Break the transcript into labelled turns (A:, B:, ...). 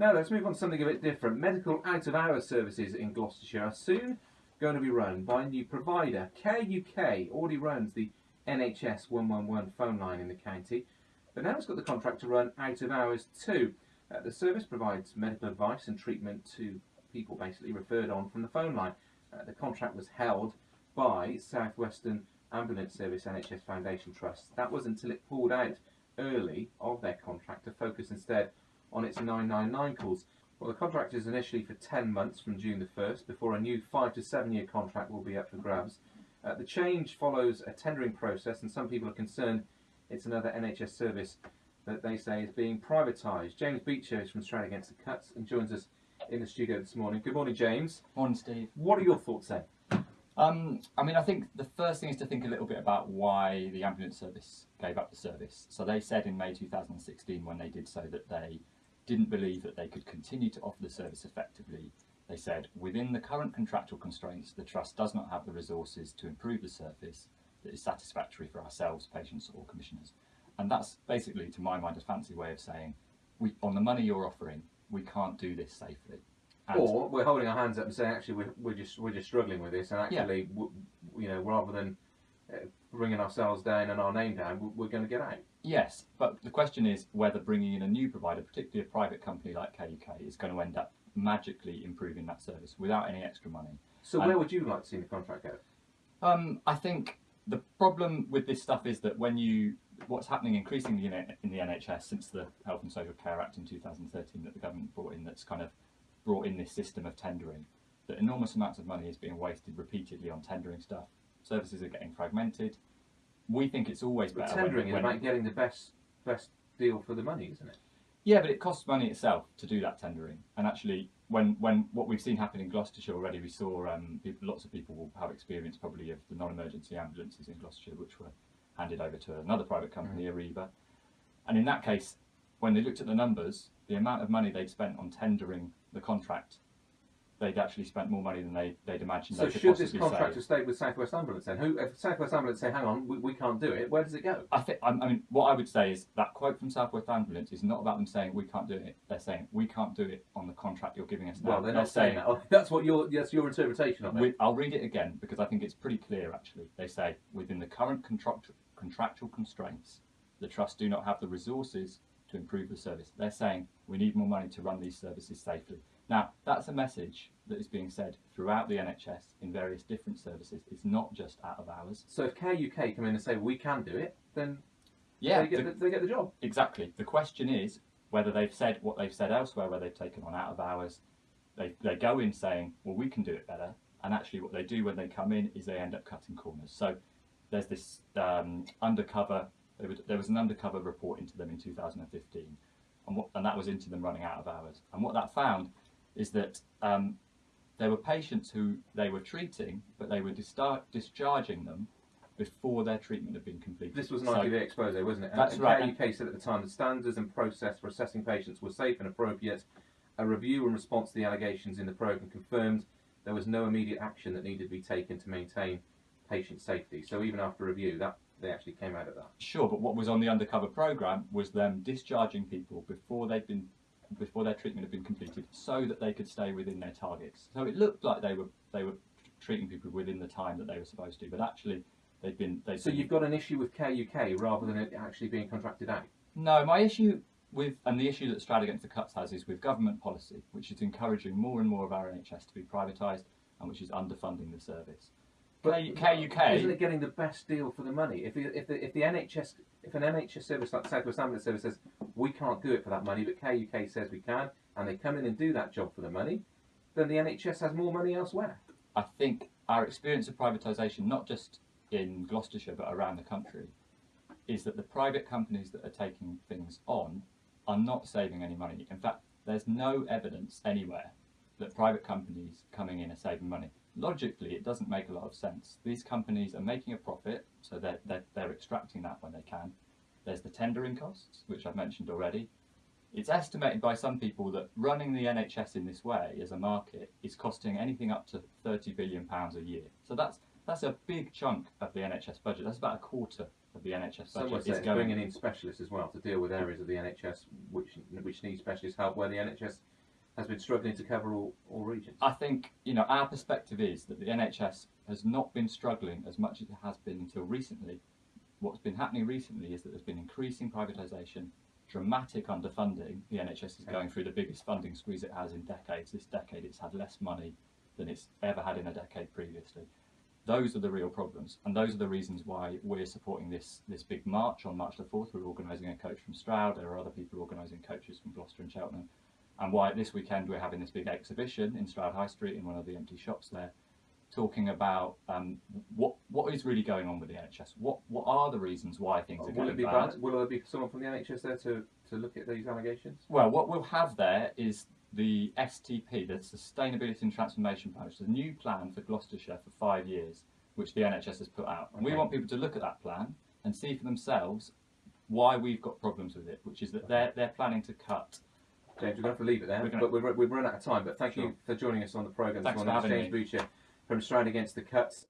A: Now let's move on to something a bit different. Medical out-of-hours services in Gloucestershire are soon going to be run by a new provider. Care UK already runs the NHS 111 phone line in the county, but now it's got the contract to run out-of-hours too. Uh, the service provides medical advice and treatment to people basically referred on from the phone line. Uh, the contract was held by Southwestern Ambulance Service NHS Foundation Trust. That was until it pulled out early of their contract to focus instead on its 999 calls. Well, the contract is initially for 10 months from June the 1st before a new 5 to 7 year contract will be up for grabs. Uh, the change follows a tendering process and some people are concerned it's another NHS service that they say is being privatised. James Beecher is from Stroud Against the Cuts and joins us in the studio this morning. Good morning, James.
B: Morning, Steve.
A: What are your thoughts then?
B: Um, I mean, I think the first thing is to think a little bit about why the ambulance service gave up the service. So they said in May 2016 when they did so that they didn't believe that they could continue to offer the service effectively. They said, within the current contractual constraints, the Trust does not have the resources to improve the service that is satisfactory for ourselves, patients or commissioners. And that's basically, to my mind, a fancy way of saying, we, on the money you're offering, we can't do this safely. And
A: or we're holding our hands up and saying, actually, we're, we're just we're just struggling with this, and
B: Yeah.
A: actually, w you know, rather than uh, bringing ourselves down and our name down, we- we're going to get out.
B: Yes, but the question is whether bringing in a new provider, particularly a private company like Care UK, is going to end up magically improving that service without any extra money.
A: So
B: And-
A: where would you like to see the contract go?
B: Um, I think the problem with this stuff is that when you, what's happening increasingly in, in the NHS since the Health and Social Care Act in 2013 that the government brought in, that's kind of brought in this system of tendering, that enormous amounts of money is being wasted repeatedly on tendering stuff. Services are getting fragmented. We think it's always
A: But
B: better when-
A: tendering is
B: when-
A: about getting the best best deal for the money, isn't it?
B: Yeah, but it costs money itself to do that tendering. And actually, when, when what we've seen happen in Gloucestershire already, we saw um, people, lots of people will have experience probably of the non-emergency ambulances in Gloucestershire, which were handed over to another private company, Arriva. And in that case, when they looked at the numbers, the amount of money they'd spent on tendering the contract, they'd actually spent more money than they, they'd imagined
A: So
B: they
A: should this contract have stayed with Southwest Ambulance then? Who, if Southwest Ambulance say, hang on, we, we can't do it, where does it go?
B: I think I mean what I would say is that quote from Southwest Ambulance is not about them saying we can't do it. They're saying we can't do it on the contract you're giving us now.
A: Well, they're not saying that. Oh, That's what your that's your interpretation of it.
B: With, I'll read it again because I think it's pretty clear actually. They say within the current contract, contractual constraints, the trust do not have the resources to improve the service. They're saying we need more money to run these services safely. Now, that's a message that is being said throughout the NHS in various different services. It's not just out of hours.
A: So if Care UK come in and say we can do it, then
B: Yeah,
A: they get
B: the-
A: the, they get the job.
B: Exactly. The question is whether they've said what they've said elsewhere, where they've taken on out of hours. They, they go in saying, well, we can do it better. And actually, what they do when they come in is they end up cutting corners. So there's this um, undercover, there was, there was an undercover report into them in 2015, and, what, and that was into them running out of hours. And what that found is that um, there were patients who they were treating, but they were discharging them before their treatment had been completed.
A: This was an
B: So-
A: ITV expose, wasn't it? And-
B: That's
A: and
B: right,
A: Care UK said at the time the standards and process for assessing patients were safe and appropriate. A review in response to the allegations in the programme confirmed there was no immediate action that needed to be taken to maintain patient safety. So even after review, that they actually came out of that.
B: Sure, but what was on the undercover program was them discharging people before they'd been before their treatment had been completed, so that they could stay within their targets. So it looked like they were they were treating people within the time that they were supposed to, but actually they'd been they.
A: So you've got an issue with Care UK rather than it actually being contracted out.
B: No, my issue with, and the issue that Stroud Against the Cuts has is with government policy, which is encouraging more and more of our NHS to be privatised and which is underfunding the service. But K- Care UK
A: Isn't it getting the best deal for the money? If the, if the, if the NHS if an NHS service like South West Ambulance Service says we can't do it for that money, but Care UK says we can, and they come in and do that job for the money, then the NHS has more money elsewhere.
B: I think our experience of privatisation, not just in Gloucestershire but around the country, is that the private companies that are taking things on are not saving any money. In fact, there's no evidence anywhere that private companies coming in are saving money. Logically, it doesn't make a lot of sense. These companies are making a profit, so they're, they're, they're extracting that when they can. There's the tendering costs, which I've mentioned already. It's estimated by some people that running the NHS in this way as a market is costing anything up to £30 billion a year. So that's, that's a big chunk of the NHS budget. That's about a quarter of the NHS budget is
A: it's
B: going.
A: bringing in specialists as well to deal with areas of the NHS which which need specialist help, where the NHS has been struggling to cover all, all regions.
B: I think you know our perspective is that the NHS has not been struggling as much as it has been until recently. What's been happening recently is that there's been increasing privatisation, dramatic underfunding. The NHS is going through the biggest funding squeeze it has in decades. This decade, it's had less money than it's ever had in a decade previously. Those are the real problems, and those are the reasons why we're supporting this this big march on March the fourth. We're organising a coach from Stroud. There are other people organising coaches from Gloucester and Cheltenham, and why this weekend we're having this big exhibition in Stroud High Street in one of the empty shops there, talking about um, what what is really going on with the NHS. What what are the reasons why things are
A: will
B: going
A: it be
B: bad?
A: bad? Will there be someone from the NHS there to, to look at these allegations?
B: Well, what we'll have there is the STP, the Sustainability and Transformation Plan, which is a new plan for Gloucestershire for five years, which the NHS has put out. And we want people to look at that plan and see for themselves why we've got problems with it, which is that they're, they're planning to cut.
A: James, we're going to have to leave it there,
B: We're
A: but we've, we've run out of time. But thank
B: Sure.
A: you for joining us on the programme this
B: Thanks for
A: morning.
B: having
A: James
B: me.
A: From Stroud Against the Cuts.